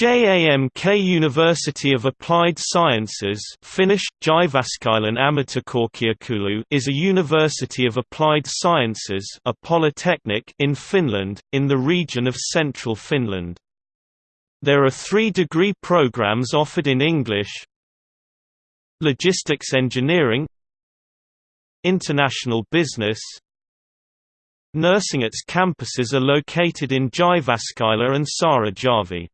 JAMK University of Applied Sciences Finnish, is a university of applied sciences a polytechnic in Finland, in the region of central Finland. There are three degree programs offered in English Logistics Engineering International Business Nursing Its campuses are located in Jyväskylä and Saarijärvi.